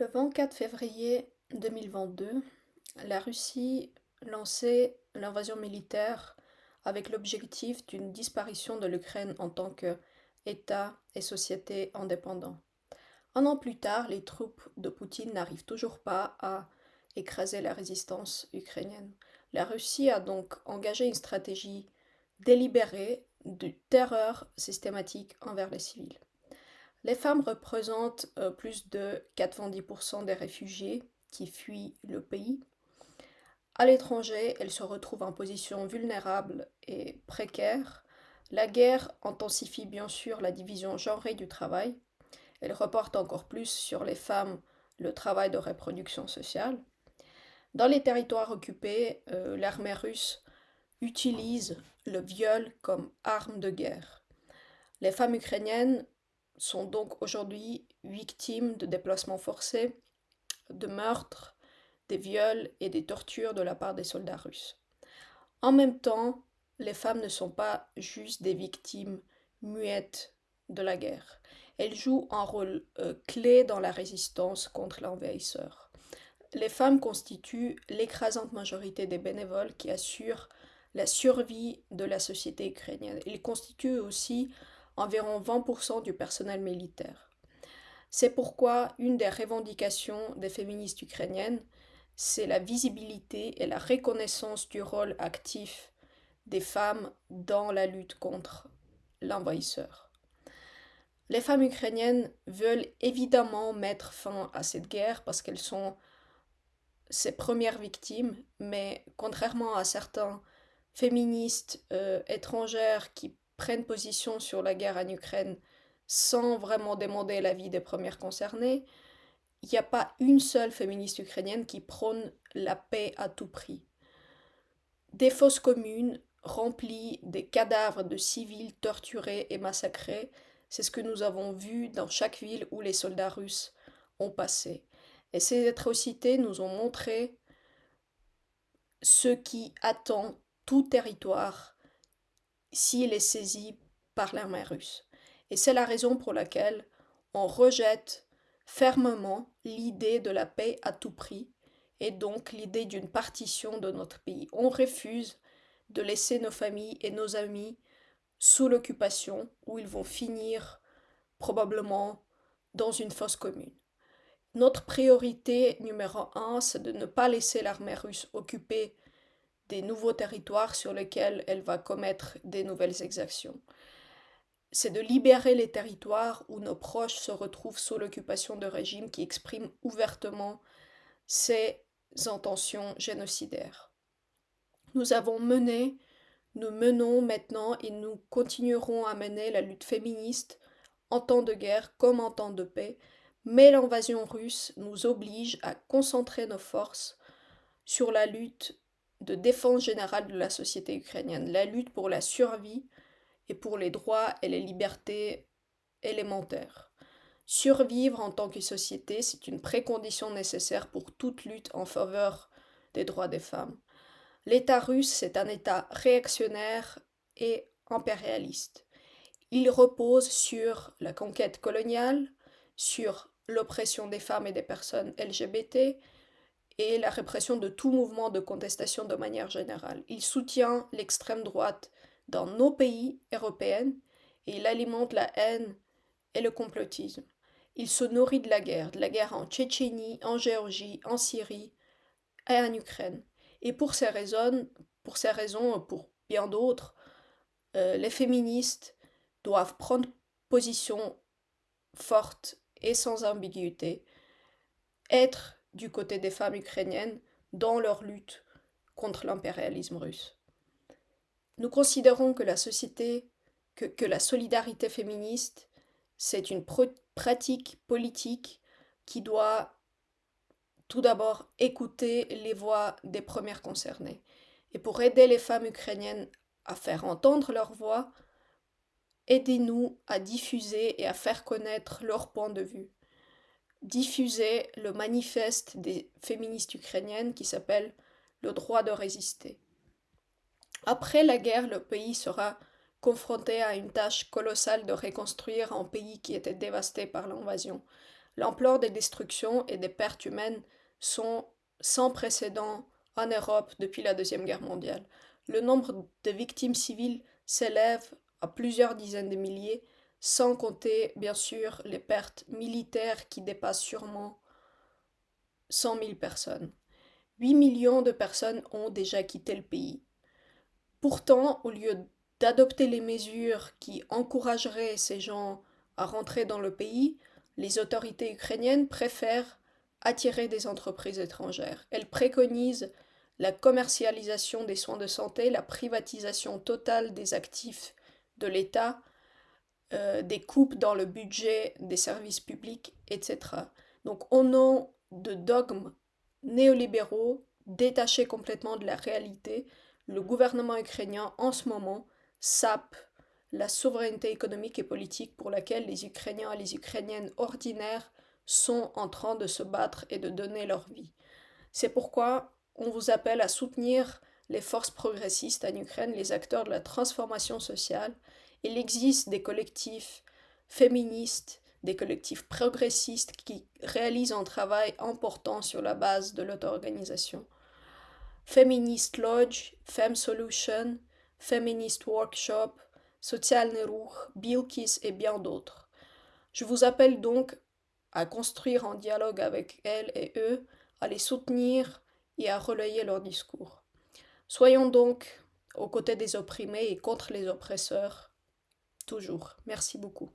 Le 24 février 2022, la Russie lançait l'invasion militaire avec l'objectif d'une disparition de l'Ukraine en tant qu'État et société indépendant. Un an plus tard, les troupes de Poutine n'arrivent toujours pas à écraser la résistance ukrainienne. La Russie a donc engagé une stratégie délibérée de terreur systématique envers les civils. Les femmes représentent euh, plus de 90% des réfugiés qui fuient le pays. À l'étranger, elles se retrouvent en position vulnérable et précaire. La guerre intensifie bien sûr la division genrée du travail. Elle reporte encore plus sur les femmes le travail de reproduction sociale. Dans les territoires occupés, euh, l'armée russe utilise le viol comme arme de guerre. Les femmes ukrainiennes sont donc aujourd'hui victimes de déplacements forcés, de meurtres, des viols et des tortures de la part des soldats russes. En même temps, les femmes ne sont pas juste des victimes muettes de la guerre. Elles jouent un rôle euh, clé dans la résistance contre l'envahisseur. Les femmes constituent l'écrasante majorité des bénévoles qui assurent la survie de la société ukrainienne. Ils constituent aussi environ 20% du personnel militaire. C'est pourquoi une des revendications des féministes ukrainiennes, c'est la visibilité et la reconnaissance du rôle actif des femmes dans la lutte contre l'envahisseur. Les femmes ukrainiennes veulent évidemment mettre fin à cette guerre parce qu'elles sont ses premières victimes, mais contrairement à certains féministes euh, étrangères qui prennent position sur la guerre en Ukraine sans vraiment demander l'avis des premières concernées, il n'y a pas une seule féministe ukrainienne qui prône la paix à tout prix. Des fosses communes remplies des cadavres de civils torturés et massacrés, c'est ce que nous avons vu dans chaque ville où les soldats russes ont passé. Et ces atrocités nous ont montré ce qui attend tout territoire s'il est saisi par l'armée russe. Et c'est la raison pour laquelle on rejette fermement l'idée de la paix à tout prix et donc l'idée d'une partition de notre pays. On refuse de laisser nos familles et nos amis sous l'occupation où ils vont finir probablement dans une fosse commune. Notre priorité numéro un, c'est de ne pas laisser l'armée russe occuper des nouveaux territoires sur lesquels elle va commettre des nouvelles exactions. C'est de libérer les territoires où nos proches se retrouvent sous l'occupation de régimes qui expriment ouvertement ces intentions génocidaires. Nous avons mené, nous menons maintenant et nous continuerons à mener la lutte féministe en temps de guerre comme en temps de paix, mais l'invasion russe nous oblige à concentrer nos forces sur la lutte de défense générale de la société ukrainienne, la lutte pour la survie et pour les droits et les libertés élémentaires. Survivre en tant que société, c'est une précondition nécessaire pour toute lutte en faveur des droits des femmes. L'État russe, c'est un État réactionnaire et impérialiste. Il repose sur la conquête coloniale, sur l'oppression des femmes et des personnes LGBT, et la répression de tout mouvement de contestation de manière générale. Il soutient l'extrême droite dans nos pays européens et il alimente la haine et le complotisme. Il se nourrit de la guerre, de la guerre en Tchétchénie, en Géorgie, en Syrie et en Ukraine. Et pour ces raisons, pour ces raisons, pour bien d'autres, euh, les féministes doivent prendre position forte et sans ambiguïté, être du côté des femmes ukrainiennes dans leur lutte contre l'impérialisme russe. Nous considérons que la société, que, la solidarité féministe, c'est une pratique politique qui doit tout d'abord écouter les voix des premières concernées. Et pour aider les femmes ukrainiennes à faire entendre leur voix, aidez-nous à diffuser et à faire connaître leur point de vue diffuser le manifeste des féministes ukrainiennes qui s'appelle Le droit de résister. Après la guerre, le pays sera confronté à une tâche colossale de reconstruire un pays qui était dévasté par l'invasion. L'ampleur des destructions et des pertes humaines sont sans précédent en Europe depuis la Deuxième Guerre mondiale. Le nombre de victimes civiles s'élève à plusieurs dizaines de milliers, sans compter bien sûr les pertes militaires qui dépassent sûrement 100 000 personnes. 8 millions de personnes ont déjà quitté le pays. Pourtant, au lieu d'adopter les mesures qui encourageraient ces gens à rentrer dans le pays, les autorités ukrainiennes préfèrent attirer des entreprises étrangères. Elles préconisent la commercialisation des soins de santé, la privatisation totale des actifs de l'État, euh, des coupes dans le budget des services publics, etc. Donc au nom de dogmes néolibéraux détachés complètement de la réalité, le gouvernement ukrainien en ce moment sape la souveraineté économique et politique pour laquelle les Ukrainiens et les Ukrainiennes ordinaires sont en train de se battre et de donner leur vie. C'est pourquoi on vous appelle à soutenir les forces progressistes en Ukraine, les acteurs de la transformation sociale. Il existe des collectifs féministes, des collectifs progressistes qui réalisent un travail important sur la base de l'auto-organisation. Feminist Lodge, Femme Solution, Feminist Workshop, Social Ruch, Bilkis et bien d'autres. Je vous appelle donc à construire un dialogue avec elles et eux, à les soutenir et à relayer leur discours. Soyons donc aux côtés des opprimés et contre les oppresseurs, toujours. Merci beaucoup.